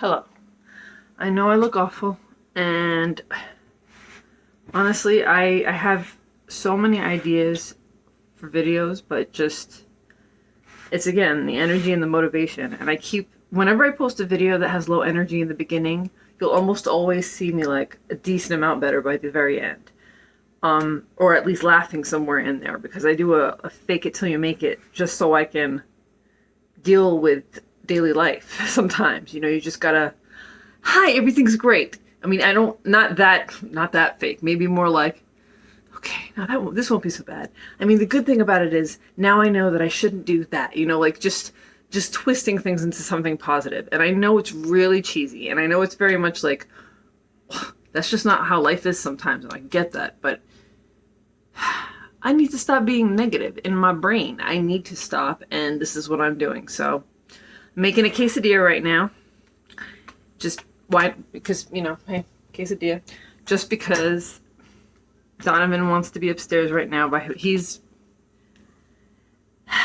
Hello. I know I look awful, and honestly, I, I have so many ideas for videos, but just, it's again, the energy and the motivation. And I keep, whenever I post a video that has low energy in the beginning, you'll almost always see me like a decent amount better by the very end. Um, or at least laughing somewhere in there because I do a, a fake it till you make it just so I can deal with daily life sometimes. You know, you just gotta, hi, everything's great. I mean, I don't, not that, not that fake. Maybe more like, okay, now that won't, this won't be so bad. I mean, the good thing about it is now I know that I shouldn't do that. You know, like just, just twisting things into something positive. And I know it's really cheesy, and I know it's very much like, that's just not how life is sometimes, and I get that, but I need to stop being negative in my brain. I need to stop, and this is what I'm doing. So, Making a quesadilla right now. Just why? Because, you know, hey, quesadilla. Just because Donovan wants to be upstairs right now. By He's...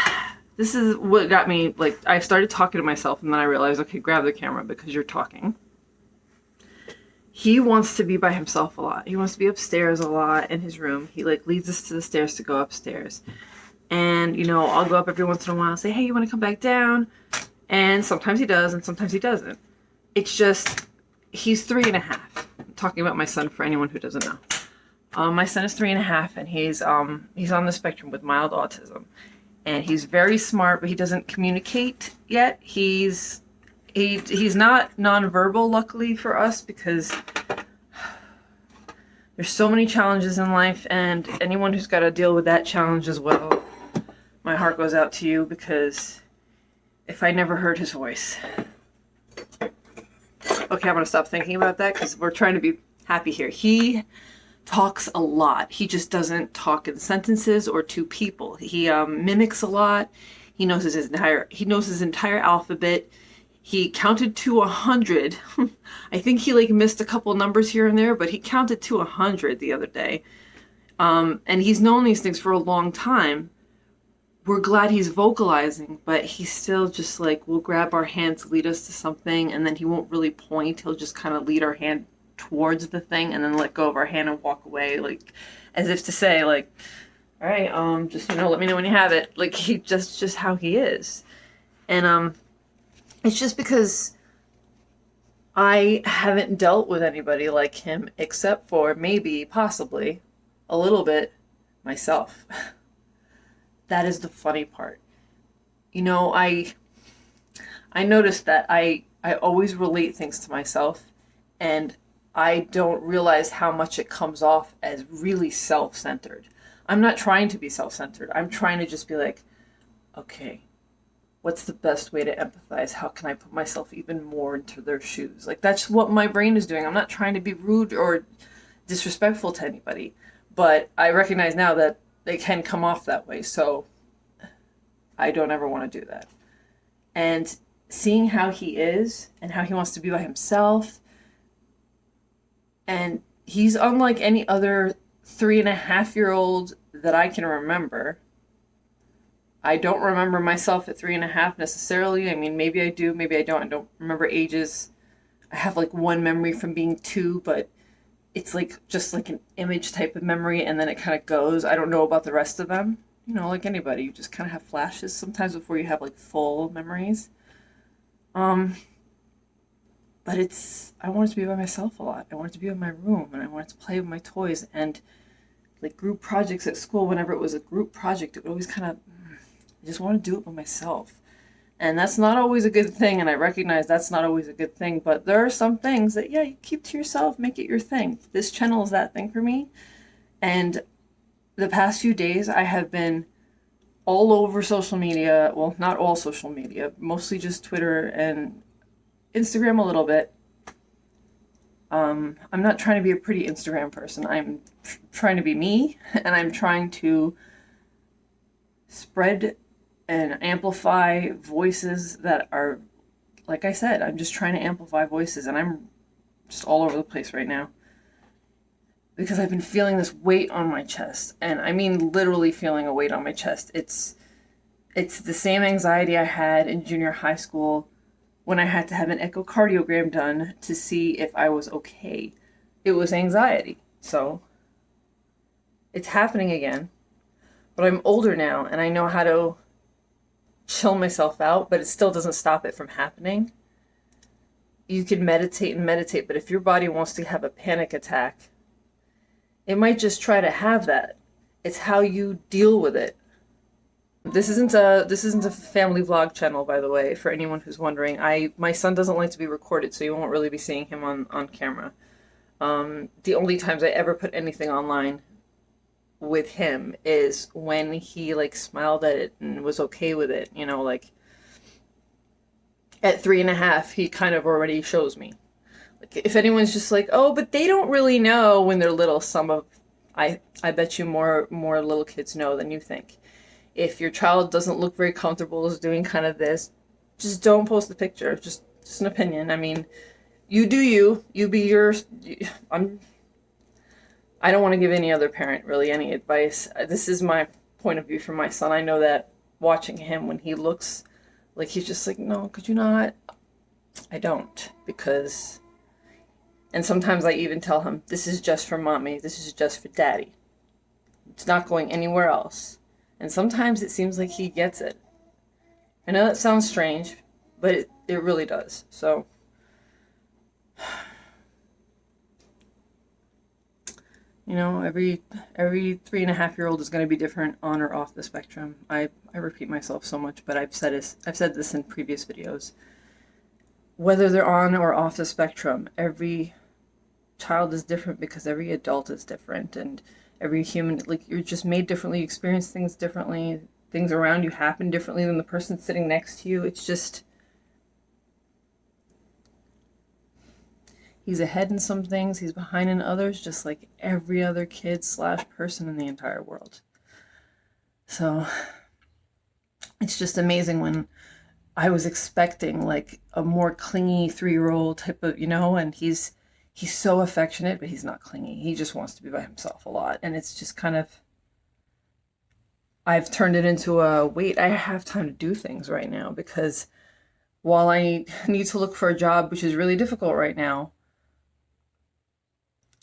This is what got me, like, I started talking to myself, and then I realized, okay, grab the camera because you're talking he wants to be by himself a lot. He wants to be upstairs a lot in his room. He like leads us to the stairs to go upstairs. And you know, I'll go up every once in a while and say, hey, you want to come back down? And sometimes he does and sometimes he doesn't. It's just, he's three and a half. I'm talking about my son for anyone who doesn't know. Um, my son is three and a half and he's, um, he's on the spectrum with mild autism. And he's very smart, but he doesn't communicate yet. He's he he's not nonverbal, luckily for us, because there's so many challenges in life, and anyone who's got to deal with that challenge as well, my heart goes out to you because if I never heard his voice. Okay, I'm gonna stop thinking about that because we're trying to be happy here. He talks a lot. He just doesn't talk in sentences or to people. He um, mimics a lot. He knows his entire he knows his entire alphabet he counted to a hundred. I think he like missed a couple numbers here and there, but he counted to a hundred the other day. Um, and he's known these things for a long time. We're glad he's vocalizing, but he still just like will grab our hands, lead us to something, and then he won't really point. He'll just kind of lead our hand towards the thing and then let go of our hand and walk away, like as if to say, like, all right, um, just you know, let me know when you have it. Like he just just how he is, and um, it's just because I haven't dealt with anybody like him except for maybe, possibly, a little bit myself. that is the funny part. You know, I I noticed that I I always relate things to myself and I don't realize how much it comes off as really self-centered. I'm not trying to be self-centered. I'm trying to just be like, okay, what's the best way to empathize? How can I put myself even more into their shoes? Like that's what my brain is doing. I'm not trying to be rude or disrespectful to anybody, but I recognize now that they can come off that way. So I don't ever want to do that. And seeing how he is and how he wants to be by himself and he's unlike any other three and a half year old that I can remember I don't remember myself at three and a half necessarily. I mean, maybe I do, maybe I don't. I don't remember ages. I have like one memory from being two, but it's like just like an image type of memory and then it kind of goes. I don't know about the rest of them. You know, like anybody, you just kind of have flashes sometimes before you have like full memories. Um, but it's, I wanted to be by myself a lot. I wanted to be in my room and I wanted to play with my toys and like group projects at school, whenever it was a group project, it would always kind of I just want to do it by myself. And that's not always a good thing, and I recognize that's not always a good thing, but there are some things that, yeah, you keep to yourself, make it your thing. This channel is that thing for me. And the past few days, I have been all over social media. Well, not all social media, mostly just Twitter and Instagram a little bit. Um, I'm not trying to be a pretty Instagram person. I'm tr trying to be me, and I'm trying to spread and amplify voices that are, like I said, I'm just trying to amplify voices and I'm just all over the place right now. Because I've been feeling this weight on my chest. And I mean literally feeling a weight on my chest. It's it's the same anxiety I had in junior high school when I had to have an echocardiogram done to see if I was okay. It was anxiety. So it's happening again. But I'm older now and I know how to chill myself out, but it still doesn't stop it from happening. You can meditate and meditate, but if your body wants to have a panic attack, it might just try to have that. It's how you deal with it. This isn't a this isn't a family vlog channel, by the way, for anyone who's wondering. I my son doesn't like to be recorded, so you won't really be seeing him on on camera. Um, the only times I ever put anything online with him is when he like smiled at it and was okay with it. You know, like at three and a half, he kind of already shows me. Like if anyone's just like, oh, but they don't really know when they're little. Some of I I bet you more more little kids know than you think if your child doesn't look very comfortable is doing kind of this, just don't post the picture. Just, just an opinion. I mean, you do you. You be your. I'm. I don't want to give any other parent really any advice. Uh, this is my point of view for my son. I know that watching him when he looks like he's just like, no, could you not? I don't because. And sometimes I even tell him, this is just for mommy. This is just for daddy. It's not going anywhere else. And sometimes it seems like he gets it. I know that sounds strange, but it, it really does. So, you know, every every three and a half year old is going to be different on or off the spectrum. I, I repeat myself so much, but I've said this, I've said this in previous videos. Whether they're on or off the spectrum, every child is different because every adult is different, and every human like you're just made differently you experience things differently things around you happen differently than the person sitting next to you it's just he's ahead in some things he's behind in others just like every other kid slash person in the entire world so it's just amazing when i was expecting like a more clingy three-year-old type of you know and he's he's so affectionate, but he's not clingy. He just wants to be by himself a lot. And it's just kind of, I've turned it into a wait, I have time to do things right now because while I need to look for a job, which is really difficult right now,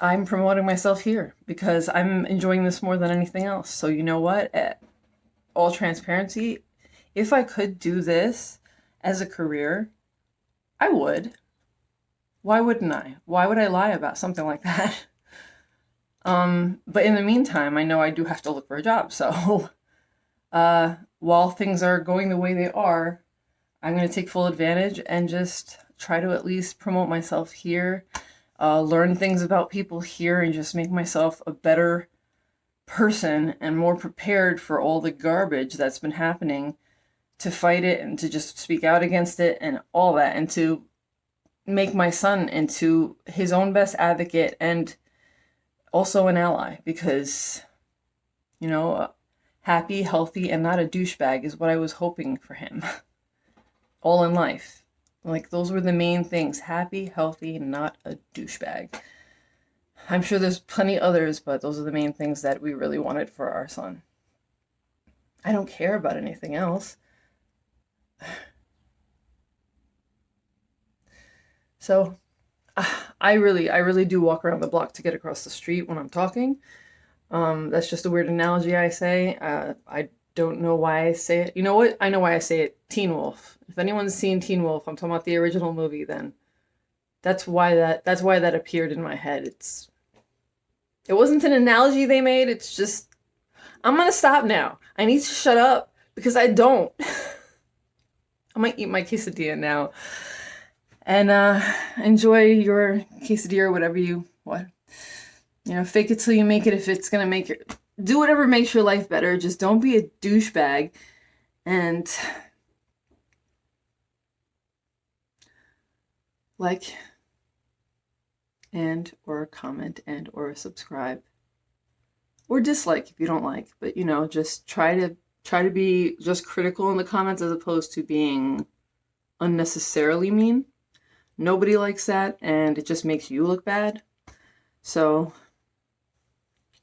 I'm promoting myself here because I'm enjoying this more than anything else. So, you know what? At all transparency, if I could do this as a career, I would why wouldn't I? Why would I lie about something like that? Um, but in the meantime, I know I do have to look for a job. So uh, while things are going the way they are, I'm going to take full advantage and just try to at least promote myself here, uh, learn things about people here, and just make myself a better person and more prepared for all the garbage that's been happening to fight it and to just speak out against it and all that and to make my son into his own best advocate and also an ally because, you know, happy, healthy, and not a douchebag is what I was hoping for him all in life. Like, those were the main things happy, healthy, not a douchebag. I'm sure there's plenty others, but those are the main things that we really wanted for our son. I don't care about anything else. So I really, I really do walk around the block to get across the street when I'm talking. Um, that's just a weird analogy I say. Uh, I don't know why I say it. You know what? I know why I say it. Teen Wolf. If anyone's seen Teen Wolf, I'm talking about the original movie. Then that's why that that's why that appeared in my head. It's it wasn't an analogy they made. It's just I'm gonna stop now. I need to shut up because I don't. I might eat my quesadilla now and uh, enjoy your quesadilla or whatever you what you know fake it till you make it if it's gonna make your do whatever makes your life better just don't be a douchebag and like and or comment and or subscribe or dislike if you don't like but you know just try to try to be just critical in the comments as opposed to being unnecessarily mean Nobody likes that, and it just makes you look bad. So,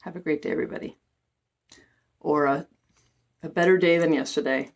have a great day, everybody. Or a, a better day than yesterday.